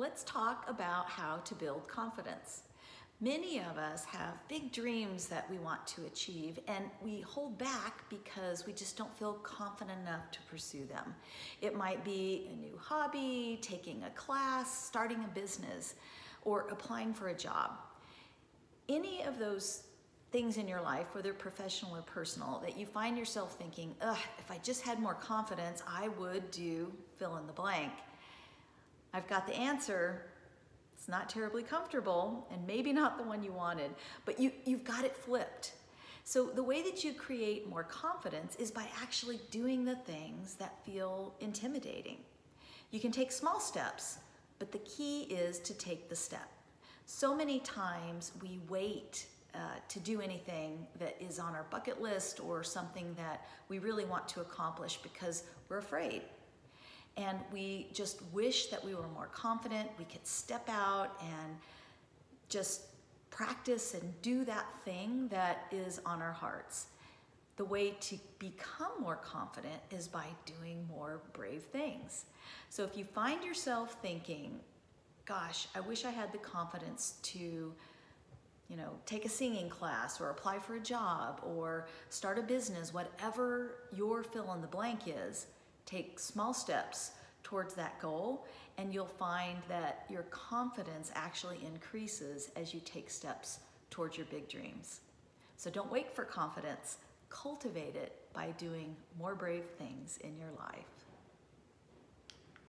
let's talk about how to build confidence. Many of us have big dreams that we want to achieve and we hold back because we just don't feel confident enough to pursue them. It might be a new hobby, taking a class, starting a business, or applying for a job. Any of those things in your life, whether professional or personal, that you find yourself thinking, ugh, if I just had more confidence, I would do fill in the blank. I've got the answer. It's not terribly comfortable and maybe not the one you wanted, but you, you've got it flipped. So the way that you create more confidence is by actually doing the things that feel intimidating. You can take small steps, but the key is to take the step. So many times we wait uh, to do anything that is on our bucket list or something that we really want to accomplish because we're afraid. And we just wish that we were more confident, we could step out and just practice and do that thing that is on our hearts. The way to become more confident is by doing more brave things. So if you find yourself thinking, gosh, I wish I had the confidence to you know, take a singing class or apply for a job or start a business, whatever your fill in the blank is, take small steps towards that goal and you'll find that your confidence actually increases as you take steps towards your big dreams. So don't wait for confidence, cultivate it by doing more brave things in your life.